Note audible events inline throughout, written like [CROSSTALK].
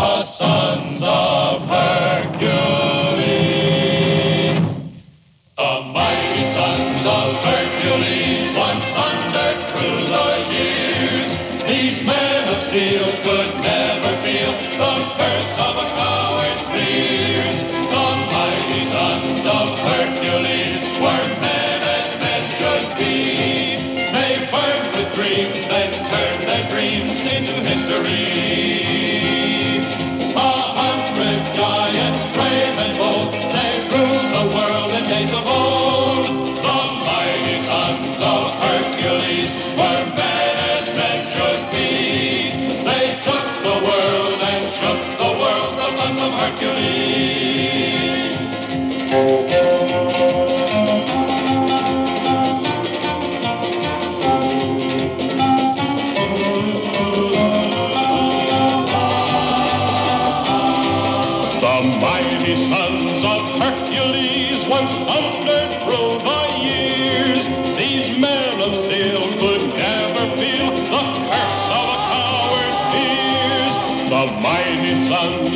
Sons of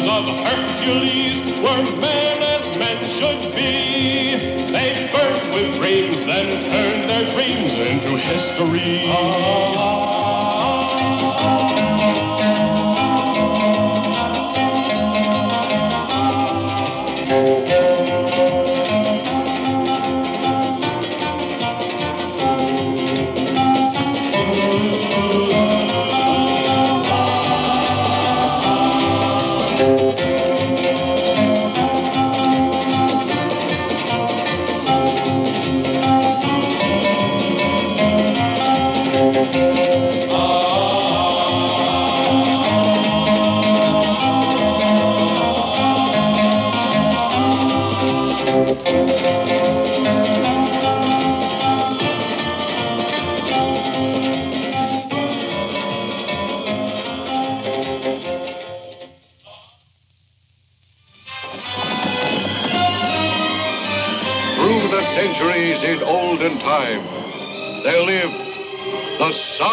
sons of Hercules were men as men should be. They burned with dreams, then turned their dreams into history. Through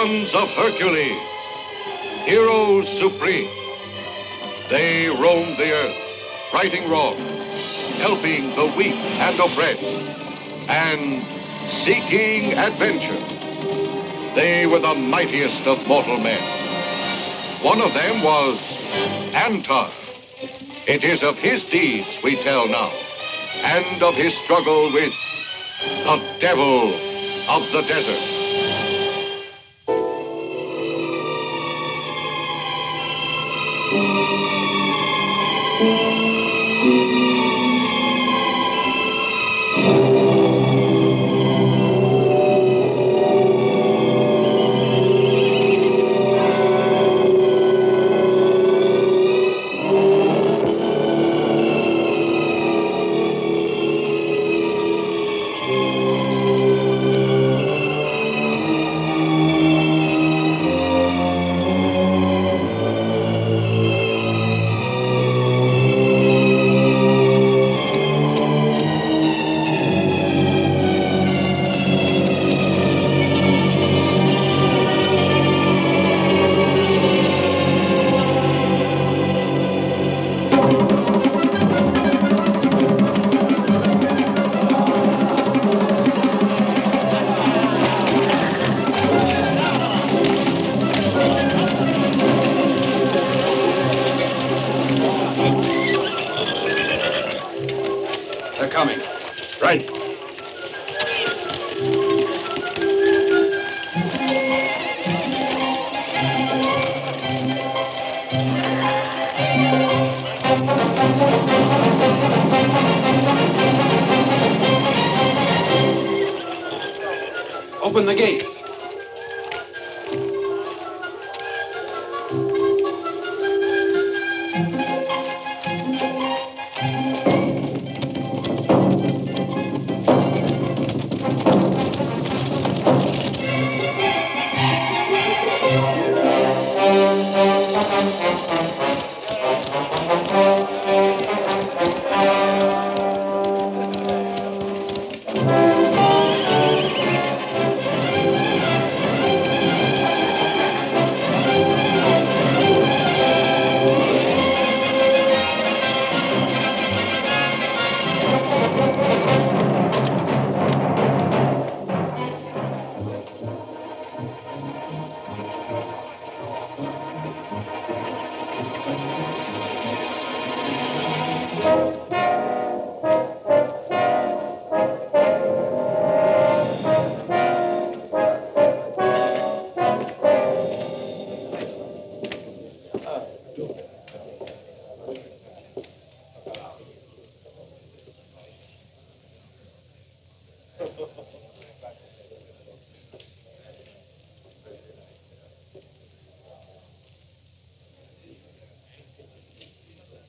sons of Hercules, heroes supreme. They roamed the earth, righting wrong, helping the weak and oppressed, and seeking adventure. They were the mightiest of mortal men. One of them was Antar. It is of his deeds we tell now, and of his struggle with the devil of the desert. Música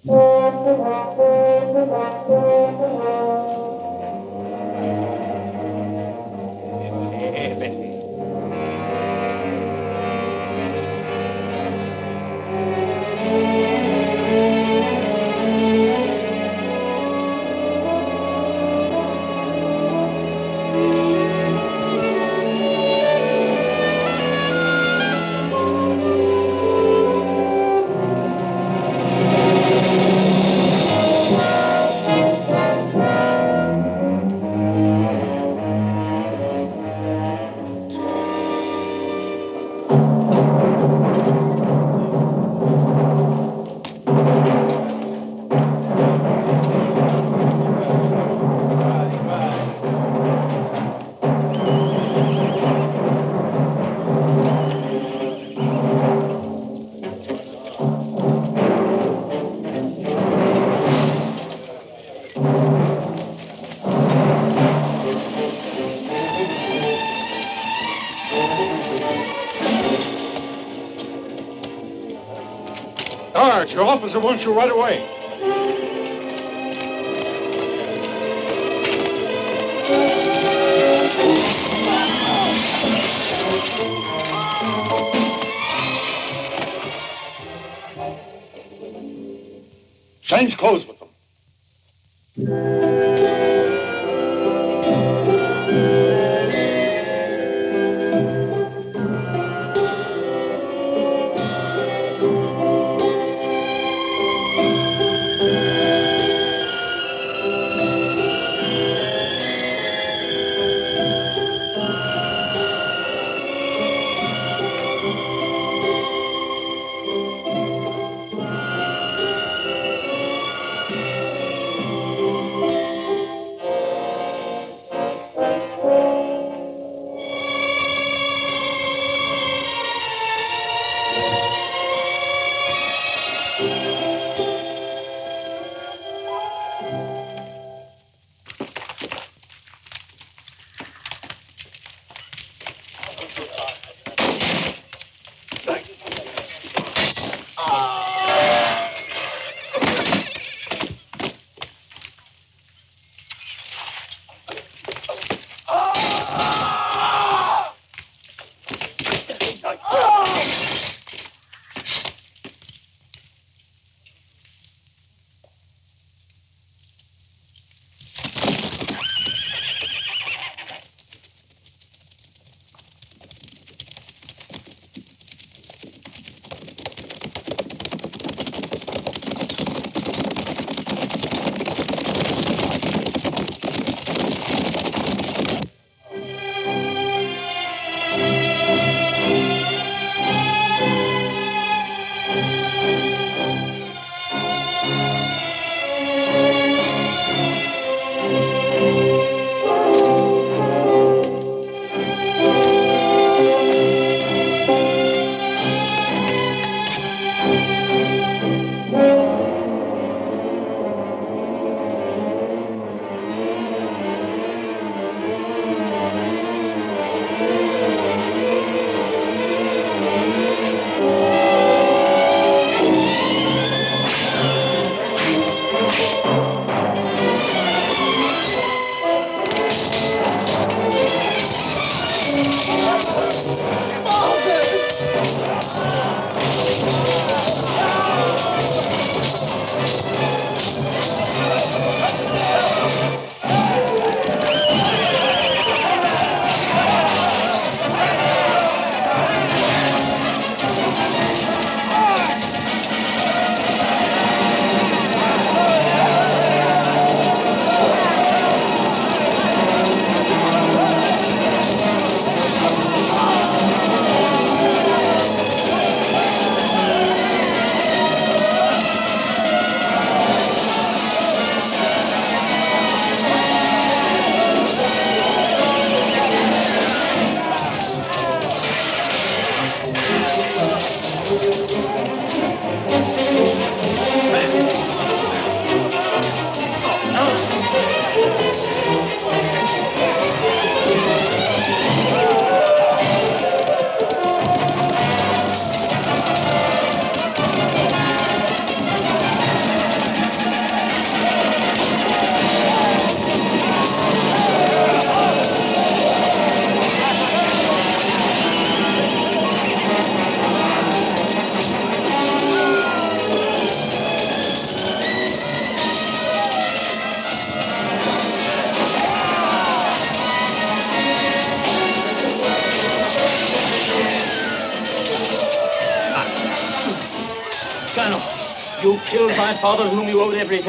Sarge, your officer wants you right away. Change clothes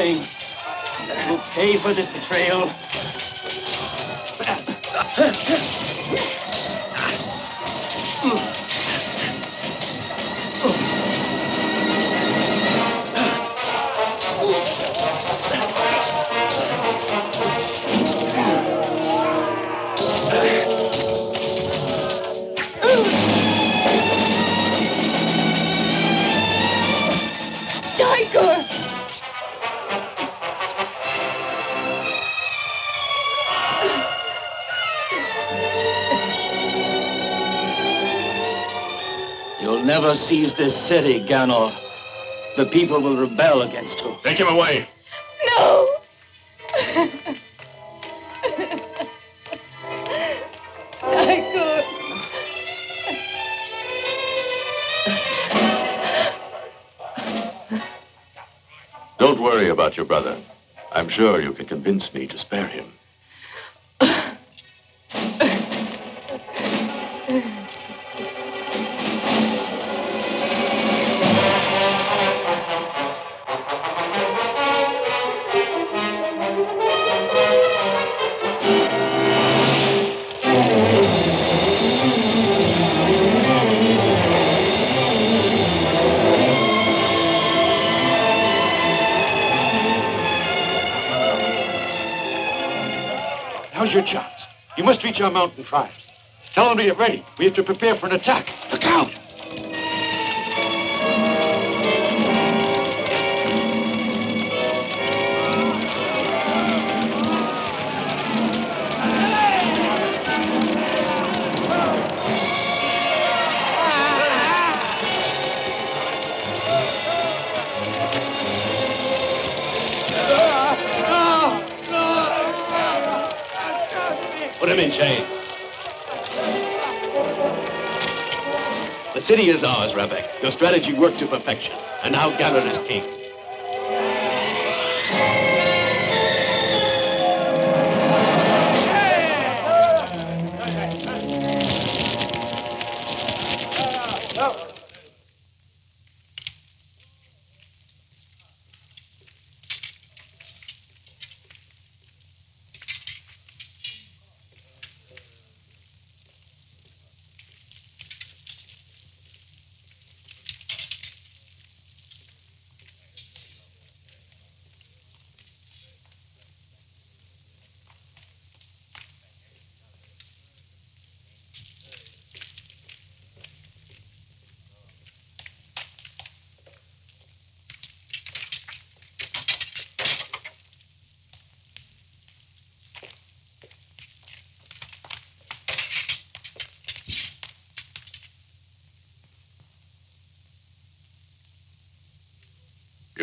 owed everything. You pay for this betrayal. You'll never seize this city, Ganor. The people will rebel against you. Take him away. No! Tiger! Don't worry about your brother. I'm sure you can convince me to spare him. Mountain tribes. Tell them to get ready. We have to prepare for an attack. City is ours, Rebek. Your strategy worked to perfection. And now Ganor is king.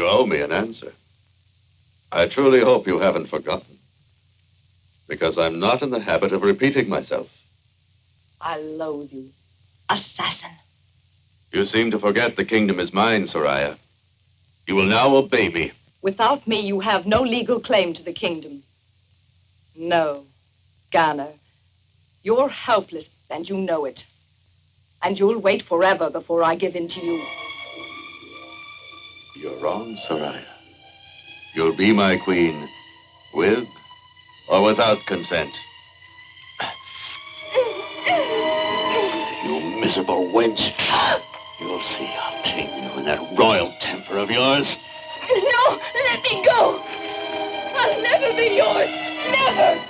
You owe me an answer. I truly hope you haven't forgotten. Because I'm not in the habit of repeating myself. I loathe you. Assassin. You seem to forget the kingdom is mine, Soraya. You will now obey me. Without me, you have no legal claim to the kingdom. No, Ganor. You're helpless, and you know it. And you'll wait forever before I give in to you. You're wrong, Soraya. You'll be my queen, with or without consent. You miserable wench. You'll see I'll tame you in that royal temper of yours. No, let me go. I'll never be yours. Never.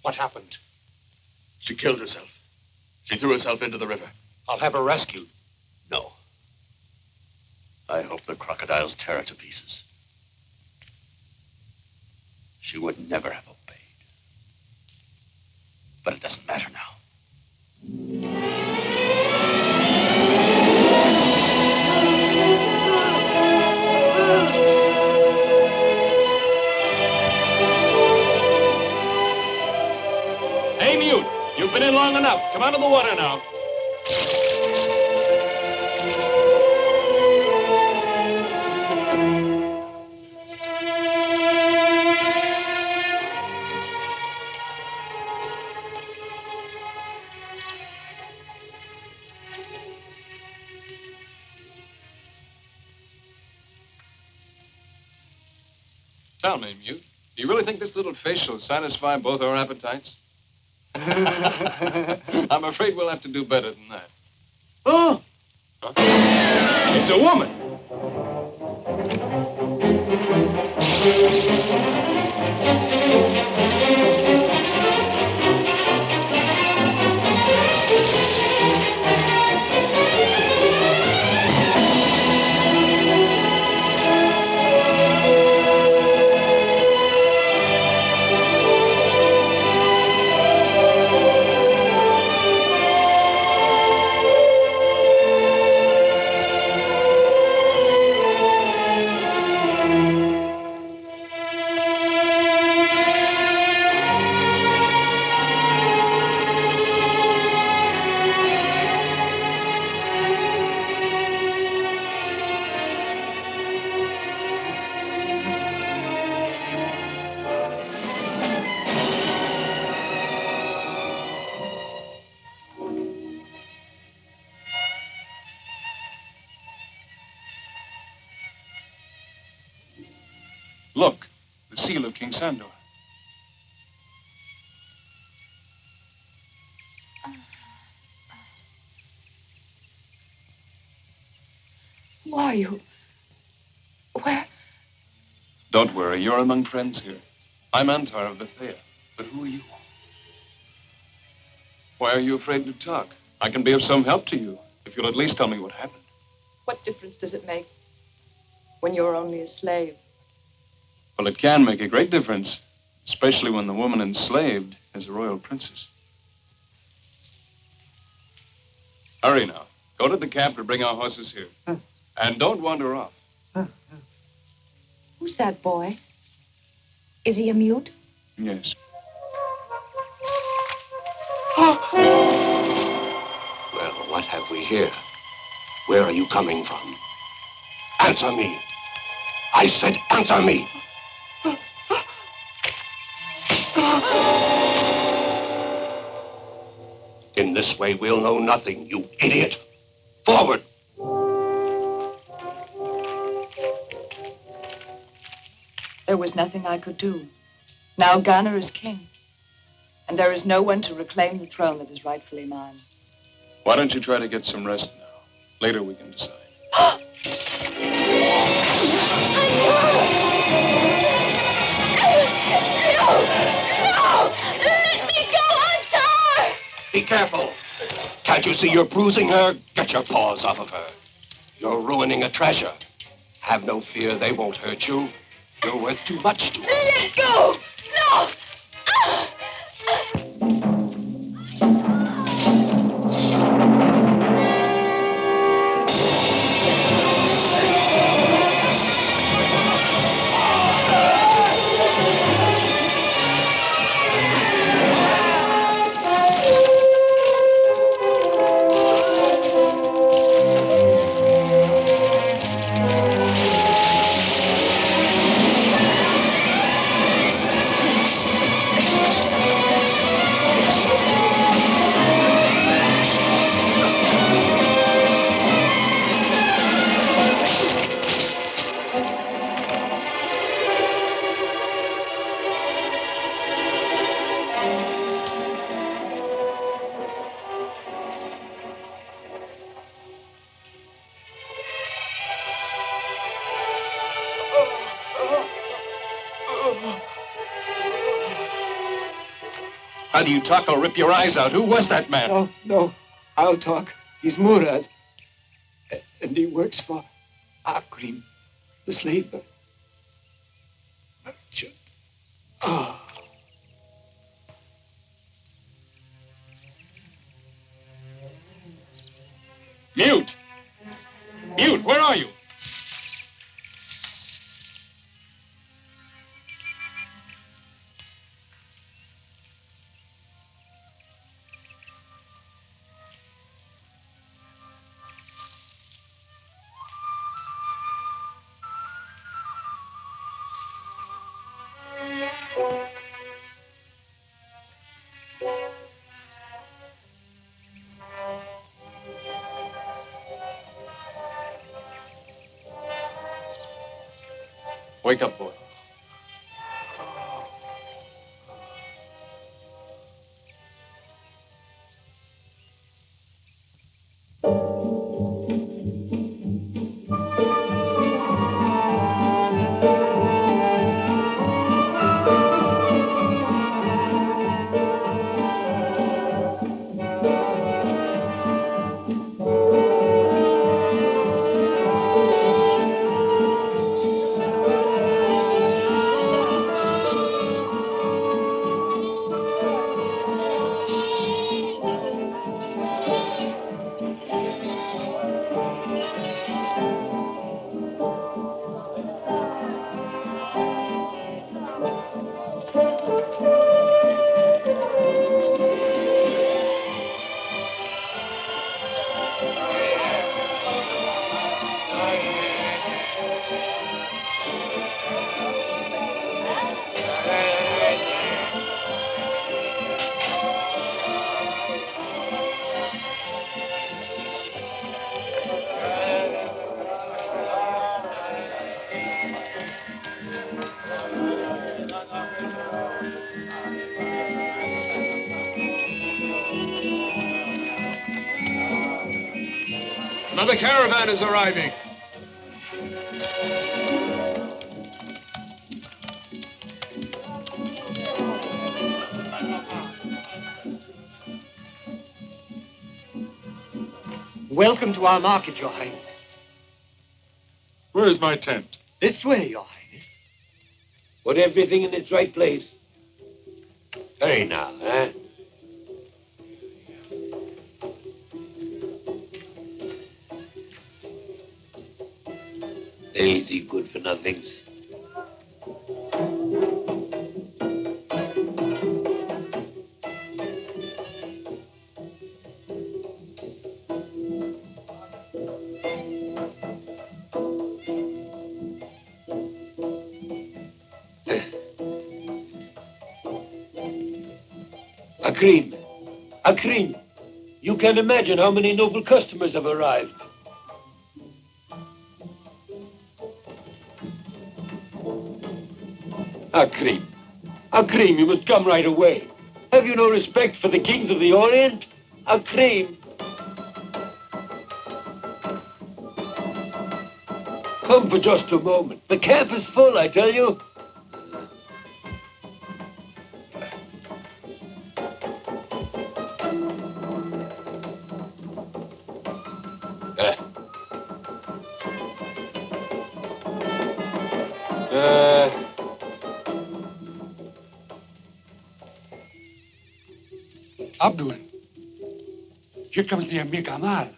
What happened? She killed herself. She threw herself into the river. I'll have her rescued. No. I hope the crocodiles tear her to pieces. She would never have obeyed. But it doesn't matter now. Been in long enough. Come out of the water now. Tell me, Mute, do you really think this little fish will satisfy both our appetites? [LAUGHS] I'm afraid we'll have to do better than that. Oh, Huh? It's a woman. King Sandor. Who are you? Where? Don't worry, you're among friends here. I'm Antar of Bethea, but who are you? Why are you afraid to talk? I can be of some help to you, if you'll at least tell me what happened. What difference does it make when you're only a slave? Well, it can make a great difference, especially when the woman enslaved is a royal princess. Hurry now. Go to the camp to bring our horses here. And don't wander off. Who's that boy? Is he a mute? Yes. Well, what have we here? Where are you coming from? Answer me. I said answer me. This way, we'll know nothing, you idiot. Forward. There was nothing I could do. Now Ganor is king. And there is no one to reclaim the throne that is rightfully mine. Why don't you try to get some rest now? Later we can decide. [GASPS] Be careful. Can't you see you're bruising her? Get your paws off of her. You're ruining a treasure. Have no fear, they won't hurt you. You're worth too much to. Let go! No! You talk or rip your eyes out. Who was that man? No, no. I'll talk. He's Murad. And he works for Akrim, the slave Another caravan is arriving. Welcome to our market, Your Highness. Where is my tent? This way, Your Highness. Put everything in its right place. Hurry now, eh? Lazy good for nothings. Akrim, Akrim, you can imagine how many noble customers have arrived. Akrim, Akrim, you must come right away. Have you no respect for the kings of the Orient? Akrim. Come for just a moment. The camp is full, I tell you. Here comes the Amir Gamal.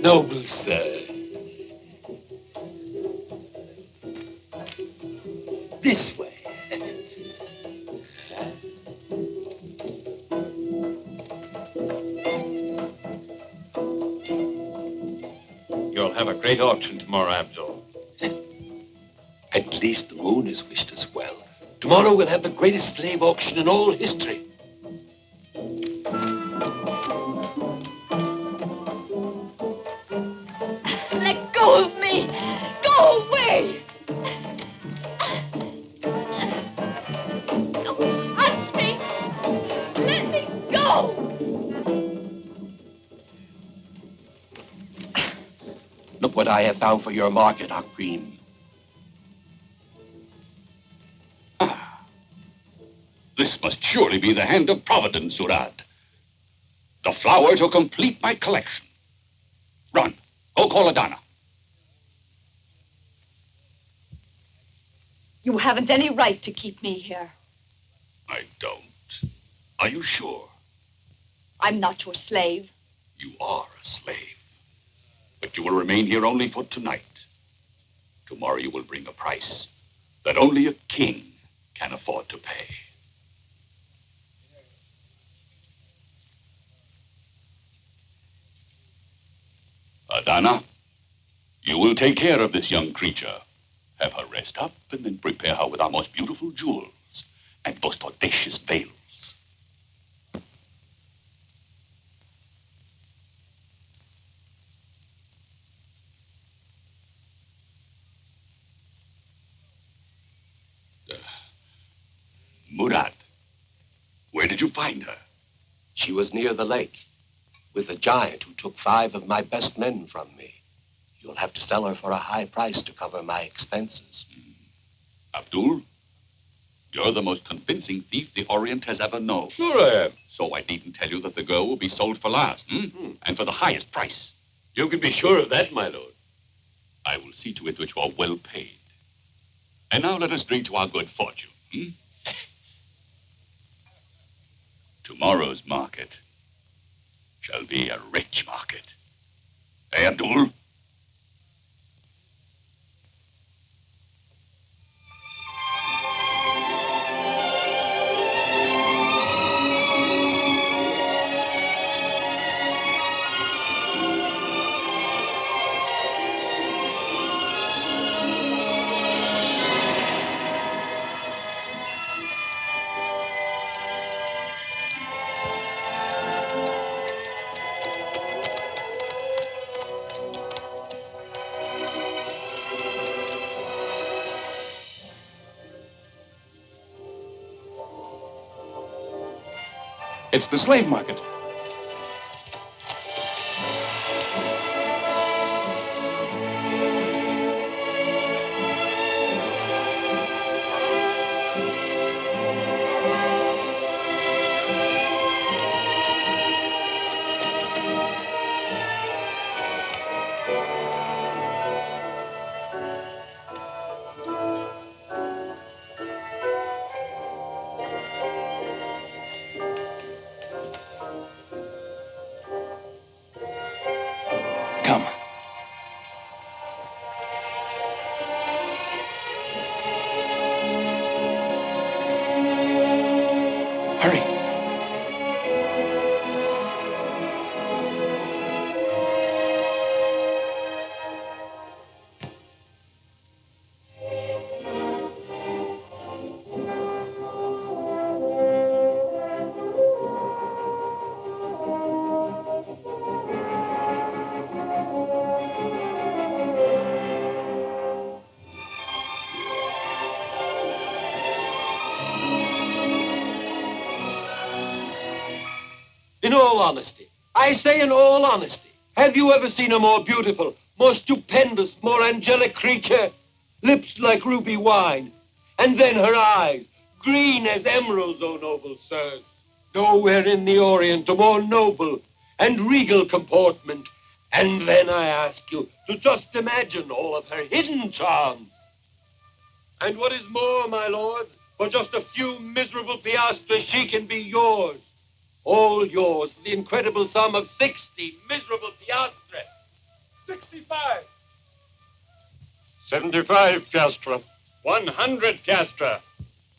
Noble sir. Tomorrow we'll have the greatest slave auction in all history. Let go of me! Go away! Don't me! Let me go! Look what what I have found for your market, Akrim. Be the hand of Providence, Murad. The flower to complete my collection. Run. Go call Adana. You haven't any right to keep me here. I don't. Are you sure? I'm not your slave. You are a slave. But you will remain here only for tonight. Tomorrow you will bring a price that only a king can afford to pay. Adana, you will take care of this young creature. Have her rest up and then prepare her with our most beautiful jewels and most audacious veils. Uh, Murad, where did you find her? She was near the lake with a giant who took five of my best men from me. You'll have to sell her for a high price to cover my expenses. Abdul, you're the most convincing thief the Orient has ever known. Sure I am. So I needn't tell you that the girl will be sold for last, hmm? and for the highest price. You can be sure of that, my lord. I will see to it that you are well paid. And now let us drink to our good fortune. Hmm? [LAUGHS] Tomorrow's market shall be a rich market. Hey, Abdul? It's the slave market. All honesty, I say in all honesty, have you ever seen a more beautiful, more stupendous, more angelic creature? Lips like ruby wine, and then her eyes, green as emeralds, O noble sirs. Nowhere in the Orient a more noble and regal comportment. And then I ask you to just imagine all of her hidden charms. And what is more, my lords, for just a few miserable piastres, she can be yours. All yours for the incredible sum of 60 miserable piastres. 65. 75 piastra. 100 piastra.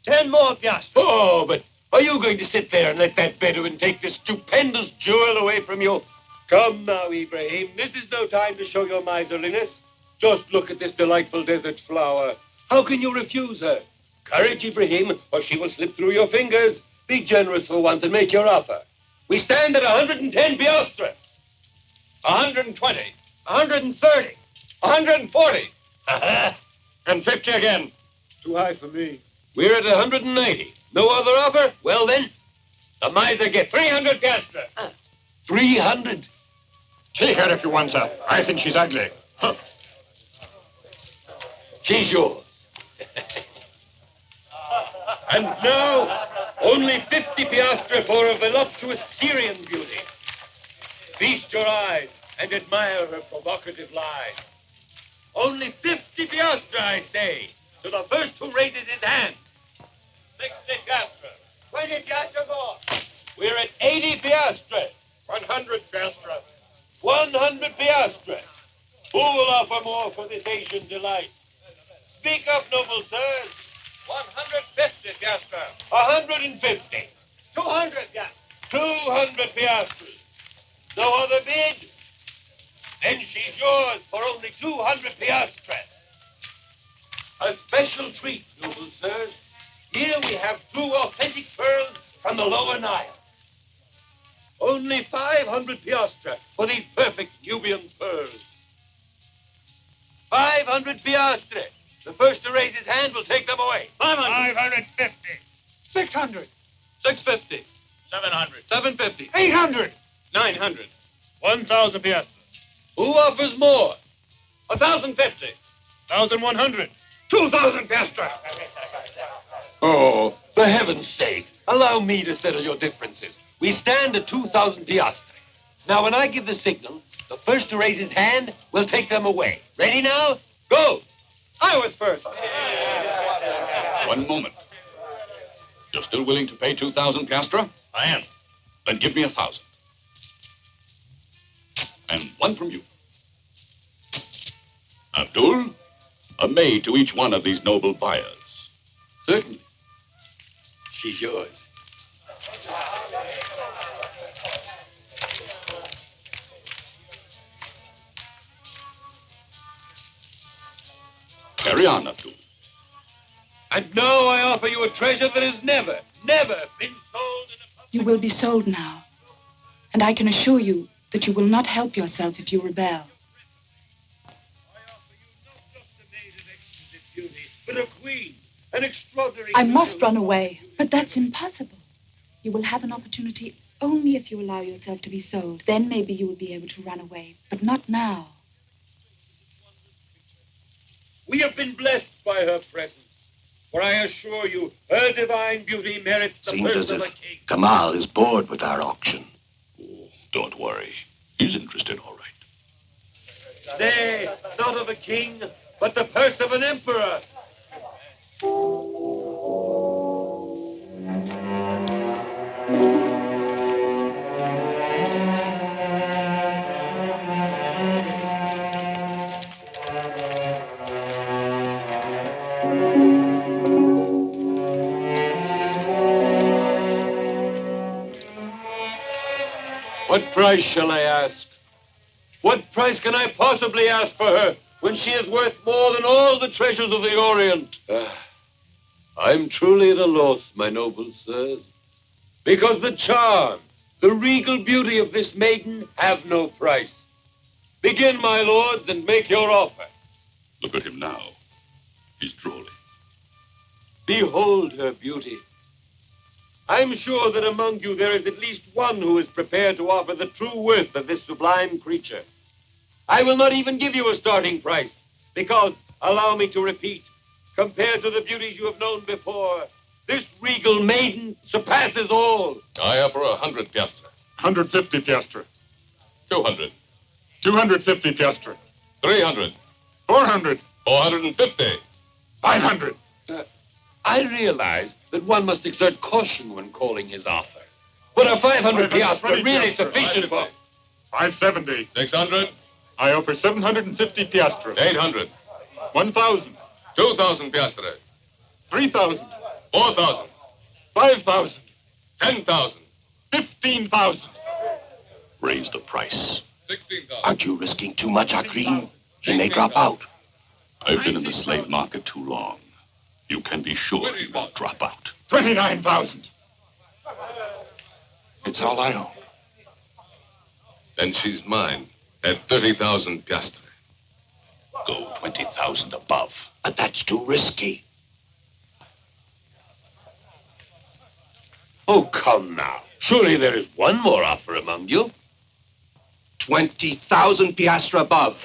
Ten more piastres. Oh, but are you going to sit there and let that Bedouin take this stupendous jewel away from you? Come now, Ibrahim. This is no time to show your miserliness. Just look at this delightful desert flower. How can you refuse her? Courage, Ibrahim, or she will slip through your fingers. Be generous for once and make your offer. We stand at 110 piastres. 120. 130. 140. [LAUGHS] and 50 again. Too high for me. We're at 190. No other offer? Well, then, the miser gets 300 piastres. Uh. 300? Take her if you want her. I think she's ugly. Huh. She's yours. [LAUGHS] and now, only 50 piastre for a voluptuous Syrian beauty. Feast your eyes and admire her provocative lie. Only 50 piastre, I say, to the first who raises his hand. 60 piastre. 20 piastre more. We're at 80 piastre. 100 piastre. 100 piastre. Who will offer more for this Asian delight? Speak up, noble sirs. 150 piastre. 150. 200 piastre. 200 piastres. No other bid? Then she's yours for only 200 piastres. A special treat, noble sirs. Here we have two authentic pearls from the lower Nile. Only 500 piastres for these perfect Nubian pearls. 500 piastre. The first to raise his hand will take them away. 500. 550. 600. 650. 700. 750. 800. 900. 1,000 piastres. Who offers more? 1,050. 1,100. 2,000 piastres. Oh, for heaven's sake, allow me to settle your differences. We stand at 2,000 piastres. Now, when I give the signal, the first to raise his hand will take them away. Ready now? Go! I was first. One moment. You're still willing to pay 2,000 piastra? I am. Then give me a thousand. And one from you. Abdul, a maid to each one of these noble buyers. Certainly. She's yours. Carry on, Abdul. And now I offer you a treasure that has never, never been sold in a You will be sold now. And I can assure you that you will not help yourself if you rebel. I offer you not just a maid of exquisite beauty, but a queen, an extraordinary. I must run away, but that's impossible. You will have an opportunity only if you allow yourself to be sold. Then maybe you will be able to run away, but not now. We have been blessed by her presence. For I assure you, her divine beauty merits the Seems purse as of a if king. Gamal is bored with our auction. Oh, don't worry. He's interested, all right. Nay, not of a king, but the purse of an emperor. Price shall I ask? What price can I possibly ask for her when she is worth more than all the treasures of the Orient? Ah, I'm truly at a loss, my noble sirs, because the charm, the regal beauty of this maiden have no price. Begin, my lords, and make your offer. Look at him now. He's drooling. Behold her beauty. I'm sure that among you there is at least one who is prepared to offer the true worth of this sublime creature. I will not even give you a starting price, because, allow me to repeat, compared to the beauties you have known before, this regal maiden surpasses all. I offer a hundred piastre. 150 piastre. Two hundred. 250 piastre. Three hundred. 400. Four hundred and fifty. 500. I realize that one must exert caution when calling his offer. But a 500 piastres really sufficient for... 570. Six hundred. I offer 750 piastres. Eight hundred. 1,000. Two thousand piastres. 3,000. Four thousand. 5,000. Ten thousand. 15,000. Raise the price. Sixteen thousand. Aren't you risking too much, Akrim? He may drop out. I've been in the slave market too long. You can be sure he won't drop out. 29,000. It's all I own. Then she's mine at thirty thousand piastre. Go 20,000 above. But that's too risky. Oh, come now. Surely there is one more offer among you. 20,000 piastre above.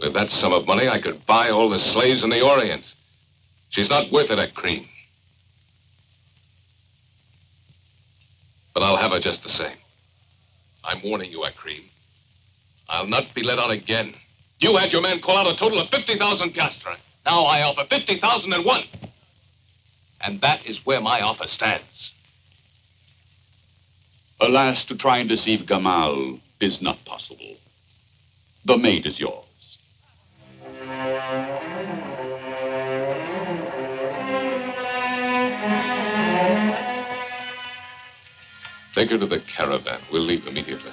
With that sum of money, I could buy all the slaves in the Orient. She's not worth it, Akrim. But I'll have her just the same. I'm warning you, Akrim. I'll not be let on again. You had your man call out a total of 50,000 piastres. Now I offer 50,001. And that is where my offer stands. Alas, to try and deceive Gamal is not possible. The maid is yours. Take her to the caravan. We'll leave immediately.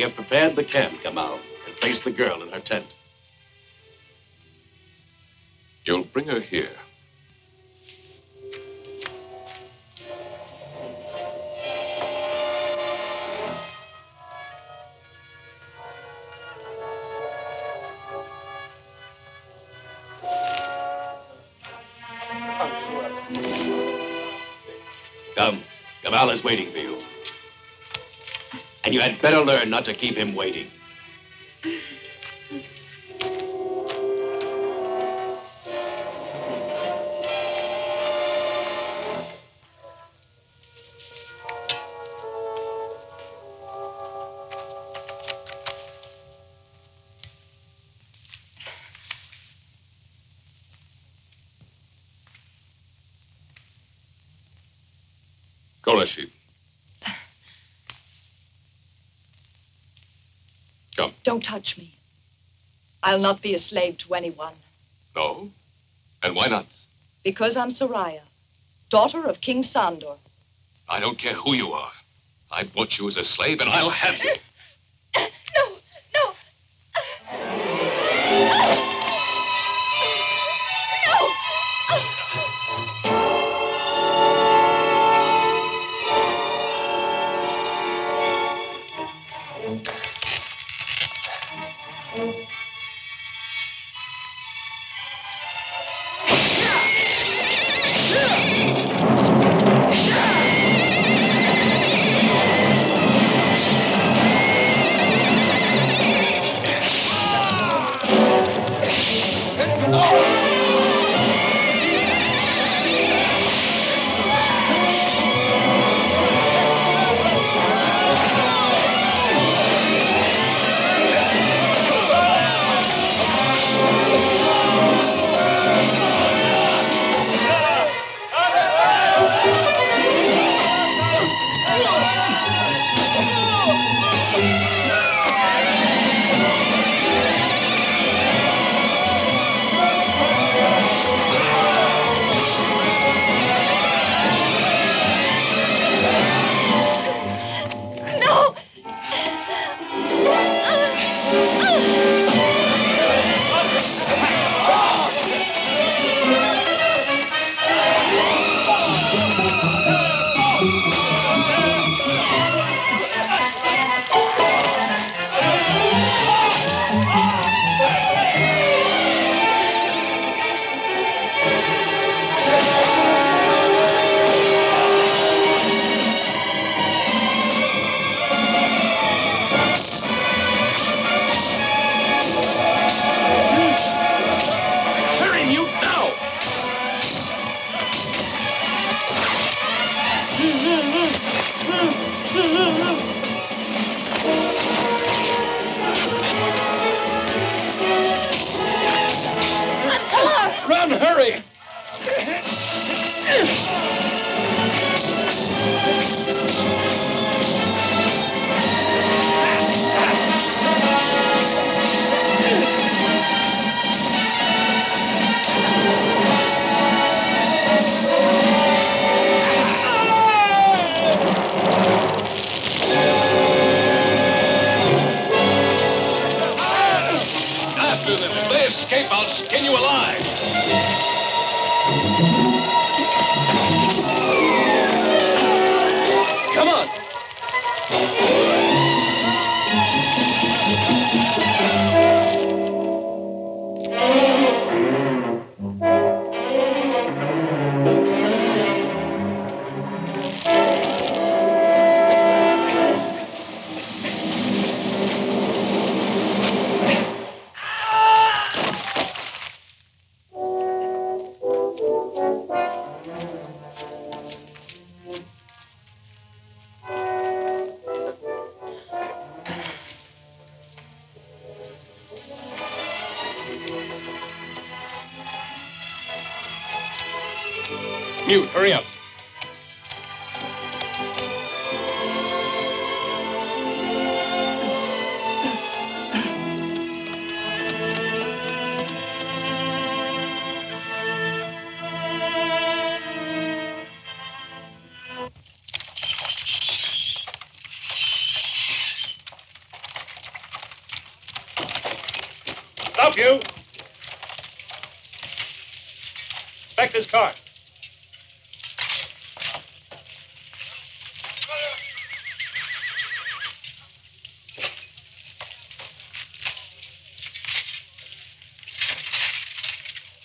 We have prepared the camp, Gamal, and placed the girl in her tent. You'll bring her here. Come, Gamal is waiting for you. And you had better learn not to keep him waiting. Don't touch me. I'll not be a slave to anyone. No? And why not? Because I'm Soraya, daughter of King Sandor. I don't care who you are. I bought you as a slave, and I'll have you.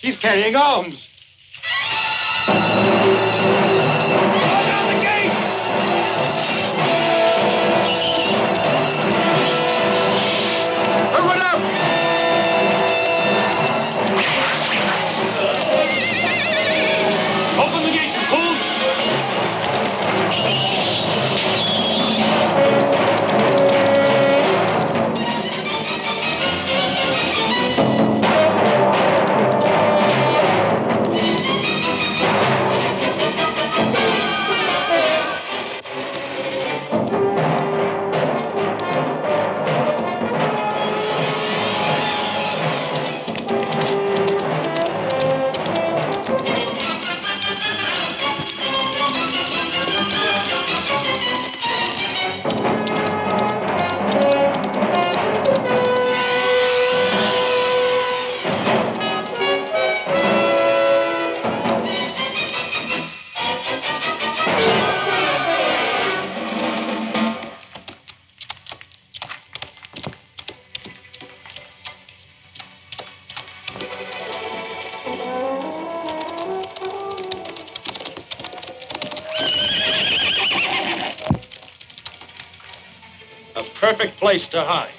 He's carrying arms. Place to hide.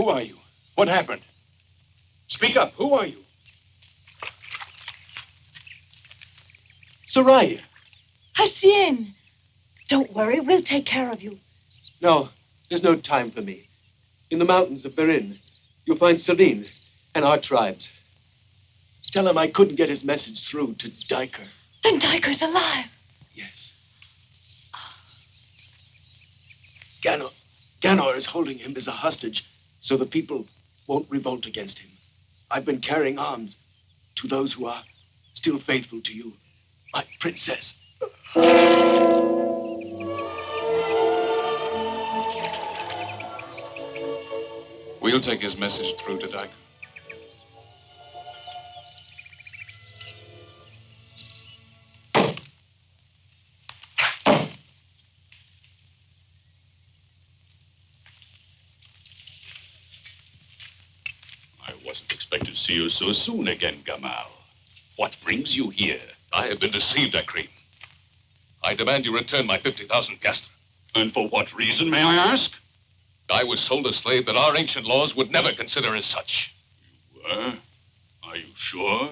Who are you? What happened? Speak up. Who are you? Soraya. Hasien! Don't worry, we'll take care of you. No, there's no time for me. In the mountains of Berin, you'll find Celine and our tribes. Tell him I couldn't get his message through to Diker. Then Diker's alive. Yes. Ganor, Ganor is holding him as a hostage so the people won't revolt against him. I've been carrying arms to those who are still faithful to you, my princess. We'll take his message through to Dyke. You so soon again, Gamal. What brings you here? I have been deceived, Akrim. I demand you return my 50,000 piastra. And for what reason, may I ask? I was sold a slave that our ancient laws would never consider as such. You were? Are you sure?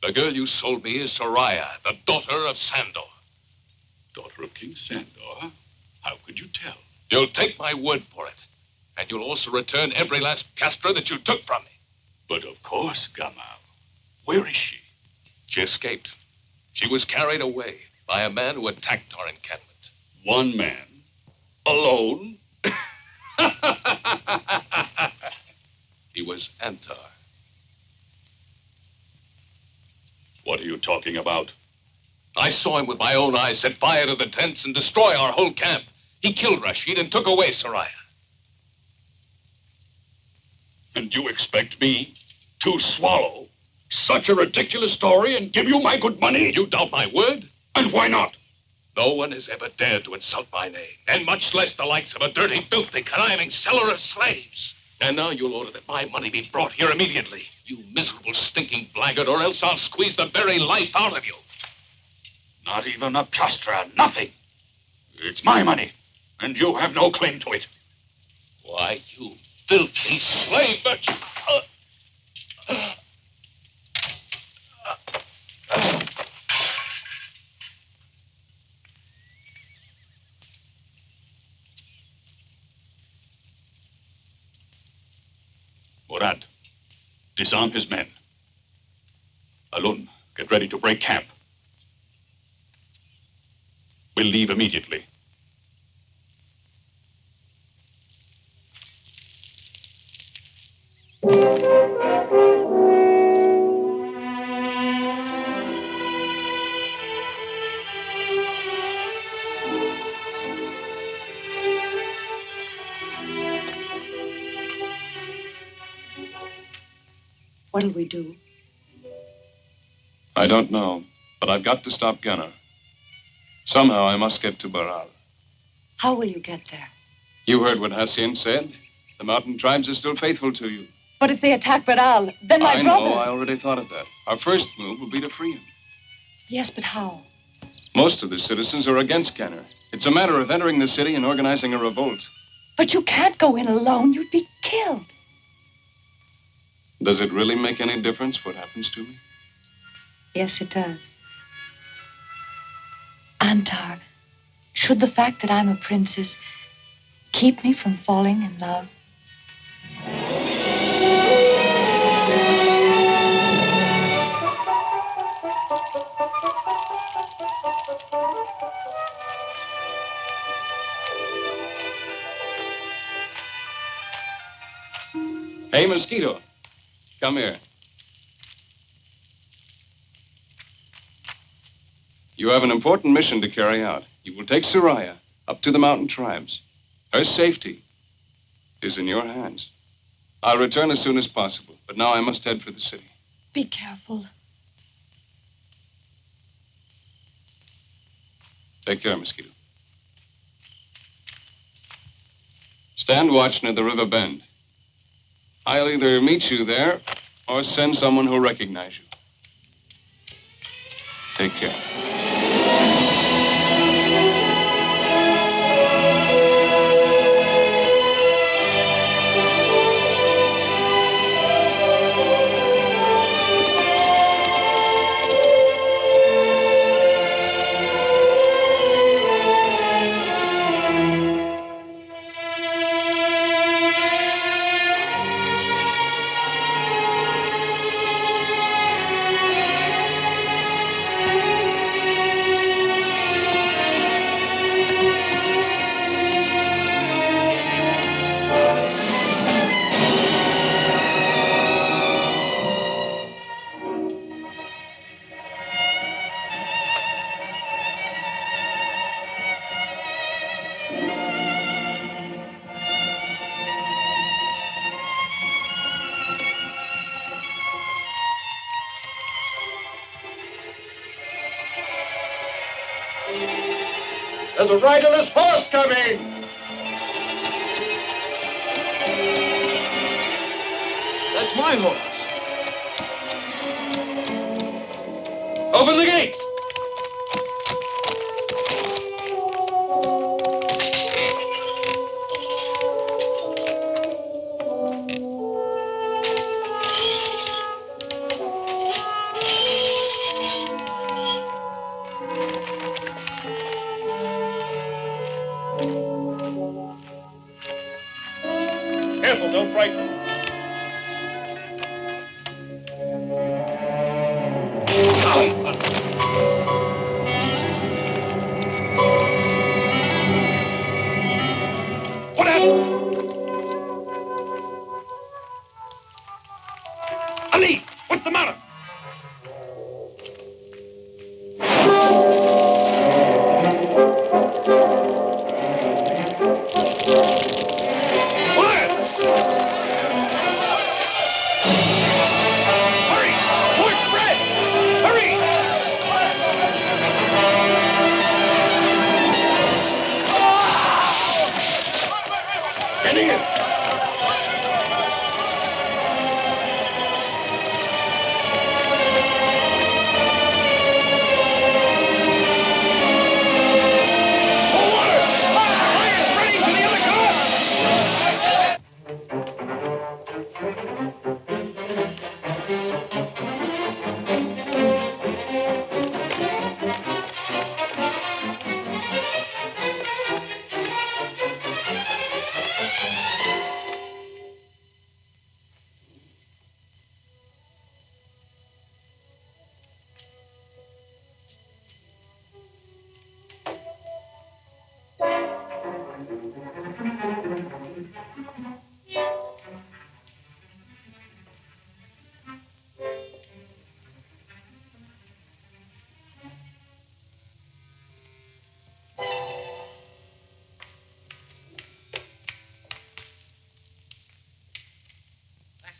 The girl you sold me is Soraya, the daughter of Sandor. Daughter of King Sandor? How could you tell? You'll take my word for it. And you'll also return every last piastra that you took from me. But of course, Gamal. Where is she? She escaped. She was carried away by a man who attacked our encampment. One man? Alone? [LAUGHS] He was Antar. What are you talking about? I saw him with my own eyes set fire to the tents and destroy our whole camp. He killed Rashid and took away Soraya. And you expect me to swallow such a ridiculous story and give you my good money? You doubt my word? And why not? No one has ever dared to insult my name, and much less the likes of a dirty, filthy, conniving seller of slaves. And now you'll order that my money be brought here immediately, you miserable, stinking blackguard, or else I'll squeeze the very life out of you. Not even a piastra, nothing. It's my money, and you have no claim to it. Why, you filthy slave! Murad, disarm his men. Alun, get ready to break camp. We'll leave immediately. What'll we do? I don't know, but I've got to stop Ganor. Somehow I must get to Baral. How will you get there? You heard what Hassien said. The mountain tribes are still faithful to you. But if they attack Baral, then my I brother... know. I already thought of that. Our first move will be to free him. Yes, but how? Most of the citizens are against Ganor. It's a matter of entering the city and organizing a revolt. But you can't go in alone. You'd be killed. Does it really make any difference what happens to me? Yes, it does. Antar, should the fact that I'm a princess keep me from falling in love? Hey, Mosquito. Come here. You have an important mission to carry out. You will take Soraya up to the mountain tribes. Her safety is in your hands. I'll return as soon as possible, but now I must head for the city. Be careful. Take care, Mosquito. Stand watch near the river bend. I'll either meet you there or send someone who'll recognize you. Take care. There's a riderless horse coming. That's my horse. Open the gates.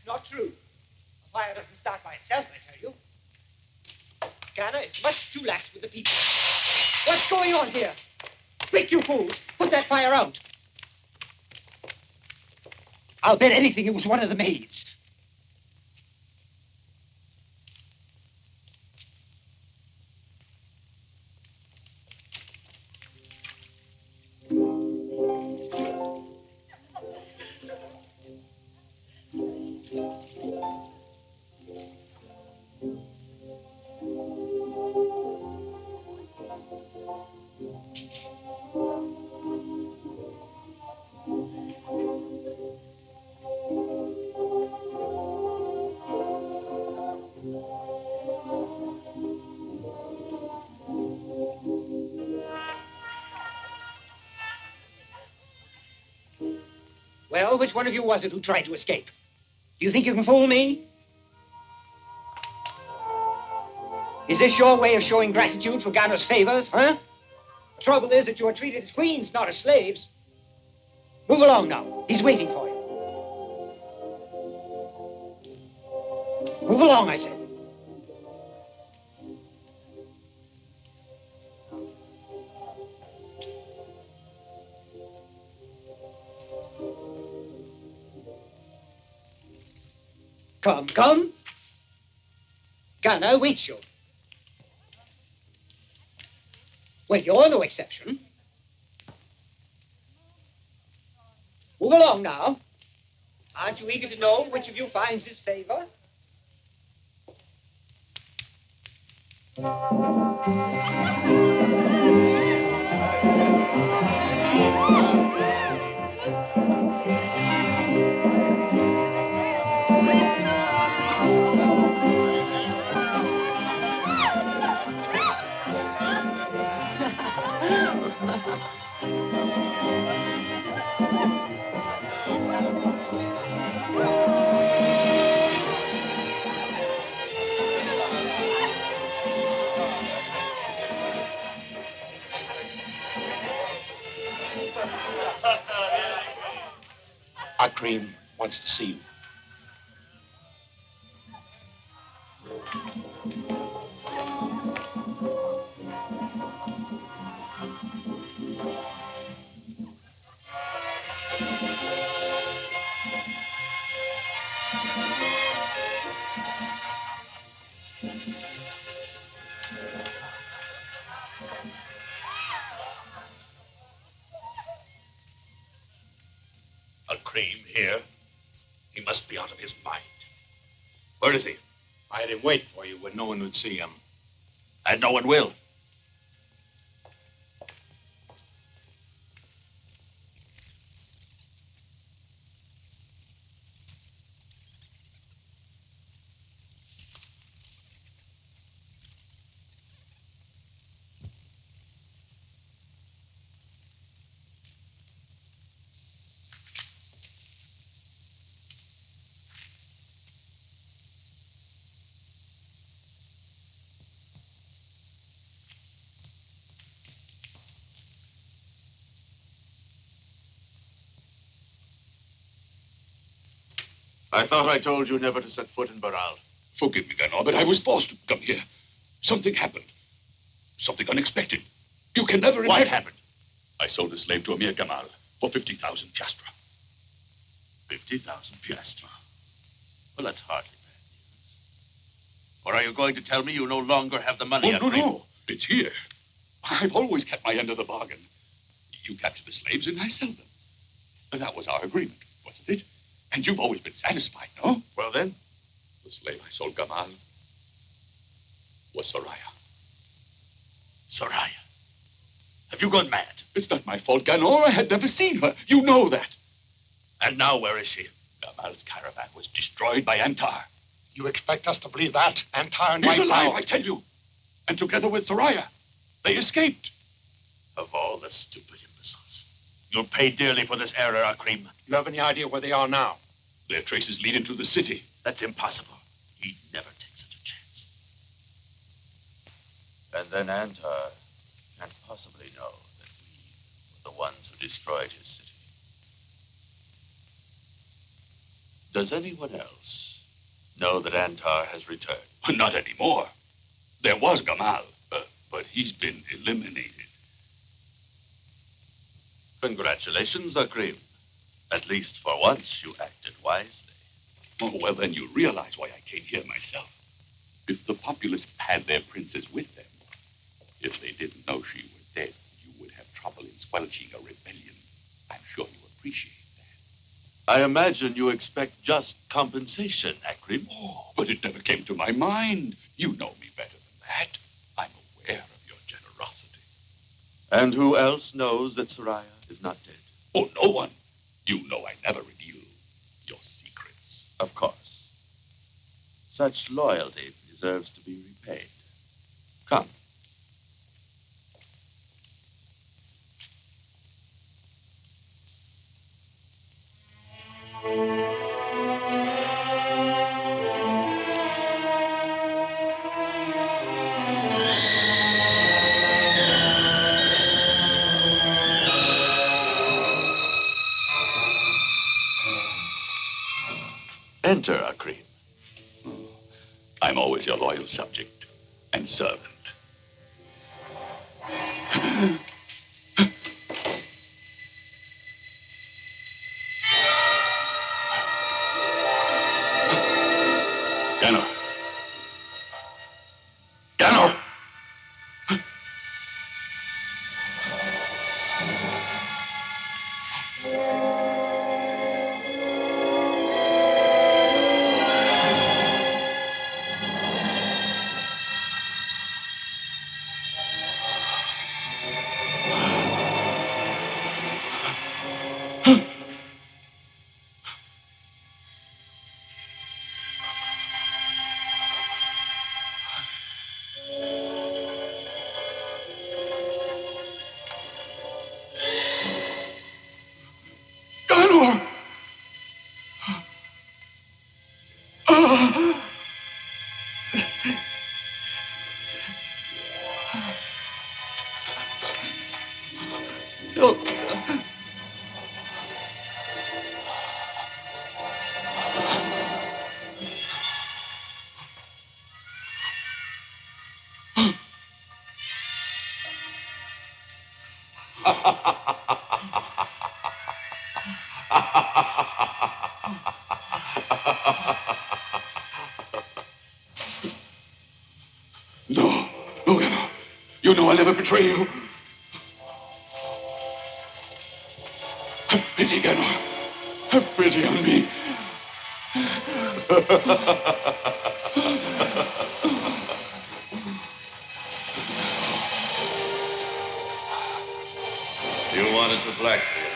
Not true. A fire doesn't start by itself, I tell you. Ganor is much too lax with the people. What's going on here? Quick, you fools! Put that fire out! I'll bet anything it was one of the maids. Which one of you was it who tried to escape? Do you think you can fool me? Is this your way of showing gratitude for Ganor's favors, huh? The trouble is that you are treated as queens, not as slaves. Move along now. He's waiting for you. Move along, I said. Come, come. Ganor waits you. Well, you're no exception. Move along now. Aren't you eager to know which of you finds his favor? Akrim wants to see you. Wait for you when no one would see him. And no one will. I thought I told you never to set foot in Baral. Forgive me, Ganor, but I was forced to come here. Something happened. Something unexpected. You can never What imagine- happened? I sold a slave to Amir Gamal for 50,000 piastra. 50,000 piastra. Well, that's hardly bad news. Or are you going to tell me you no longer have the money? Oh, no, no. It's here. I've always kept my end of the bargain. You capture the slaves and I sell them. That was our agreement, wasn't it? And you've always been satisfied, no? Well, then? The slave I sold Gamal was Soraya. Soraya. Have you gone mad? It's not my fault, Ganor. I had never seen her. You know that. And now where is she? Gamal's caravan was destroyed by Antar. You expect us to believe that? Antar and He's my alive. I tell you. And together with Soraya, they escaped. Of all the stupid. You'll pay dearly for this error, Akrim. You have any idea where they are now? Their traces lead into the city. That's impossible. He'd never take such a chance. And then Antar can't possibly know that we were the ones who destroyed his city. Does anyone else know that Antar has returned? Not anymore. There was Gamal, uh, but he's been eliminated. Congratulations, Akrim. At least for once, you acted wisely. Oh, well, then you realize why I came here myself. If the populace had their princess with them, if they didn't know she was dead, you would have trouble in squelching a rebellion. I'm sure you appreciate that. I imagine you expect just compensation, Akrim. Oh, but it never came to my mind. You know me better than that. I'm aware of your generosity. And who else knows that Soraya is not dead? Oh, no one. You know I never reveal your secrets. Of course. Such loyalty deserves to be repaid. Come. Enter, Akrim. I'm always your loyal subject and servant. You know I'll never betray you. Have pity, Ganor. Have pity on me. You wanted to blackmail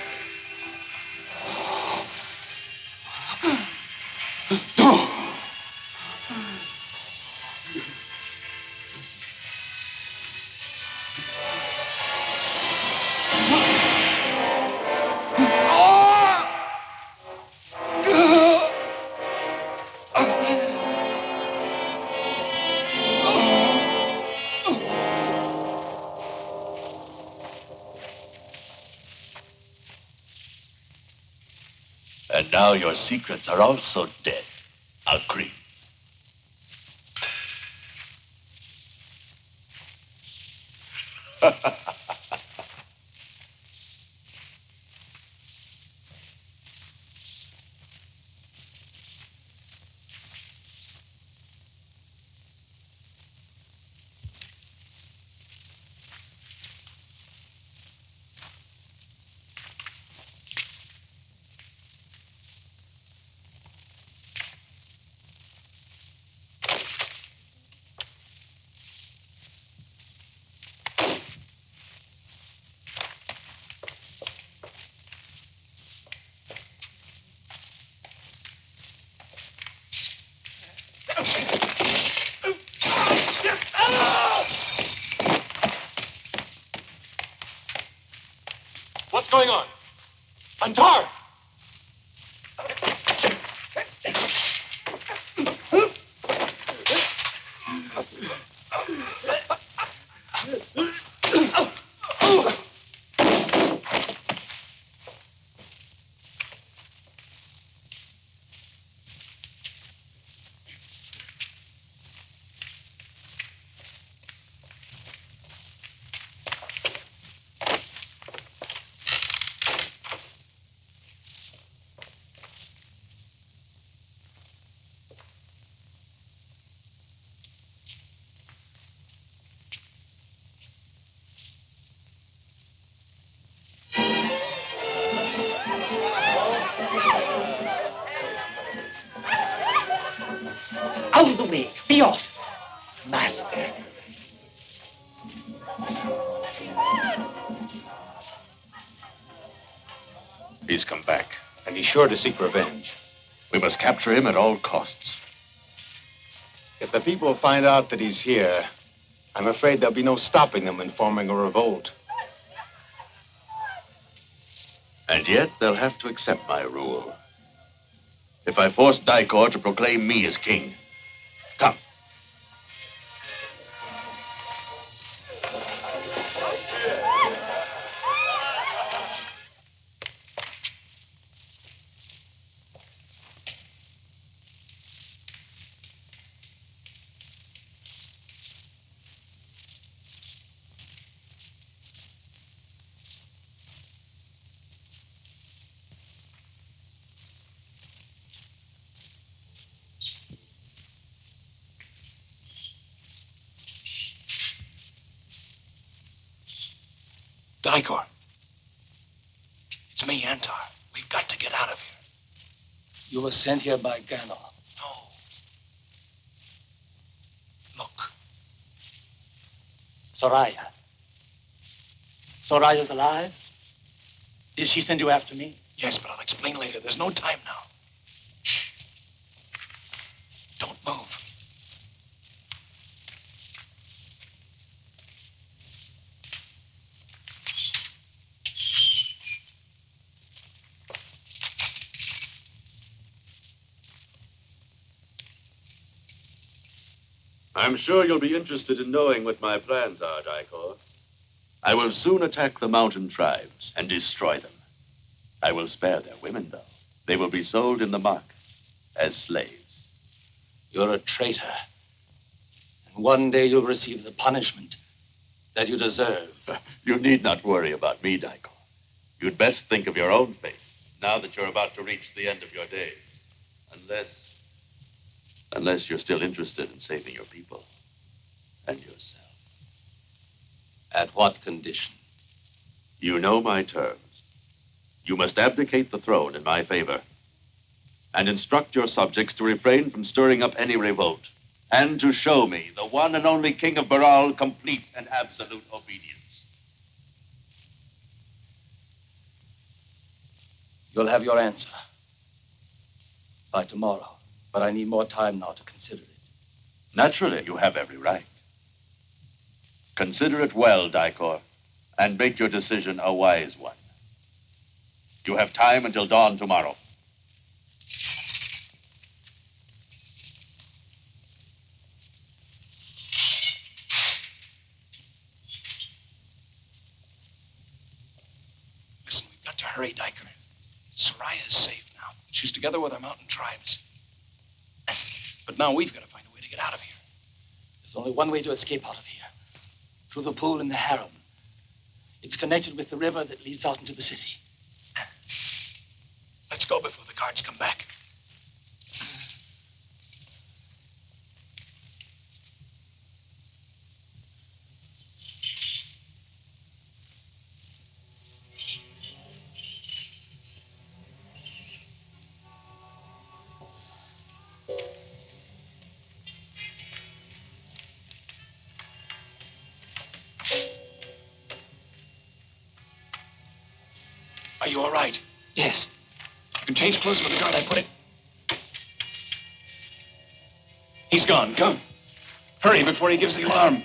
No! Now your secrets are also dead, Akrim. What's going on? Off. Come back. And he's sure to seek revenge. We must capture him at all costs. If the people find out that he's here, I'm afraid there'll be no stopping them in forming a revolt. And yet they'll have to accept my rule. If I force Dicor to proclaim me as king, Dicor. It's me, Antar. We've got to get out of here. You were sent here by Ganor. No. Look. Soraya. Soraya's alive? Did she send you after me? Yes, but I'll explain later. There's no time now. I'm sure you'll be interested in knowing what my plans are, Dicor. I will soon attack the mountain tribes and destroy them. I will spare their women, though. They will be sold in the market as slaves. You're a traitor. And one day you'll receive the punishment that you deserve. [LAUGHS] You need not worry about me, Dicor. You'd best think of your own fate now that you're about to reach the end of your days. Unless. Unless you're still interested in saving your people and yourself. At what condition? You know my terms. You must abdicate the throne in my favor and instruct your subjects to refrain from stirring up any revolt and to show me, the one and only king of Baral, complete and absolute obedience. You'll have your answer by tomorrow, but I need more time now to consider it. Naturally, you have every right. Consider it well, Dicor, and make your decision a wise one. You have time until dawn tomorrow. Listen, we've got to hurry, Diker. Soraya is safe now. She's together with our mountain tribes. But now we've got to find a way to get out of here. There's only one way to escape out of here. Through the pool in the harem. It's connected with the river that leads out into the city. [LAUGHS] Let's go before the guards come back. Are you all right? Yes. You can change clothes with the guard I put it. He's gone. Come. Hurry before he gives the alarm.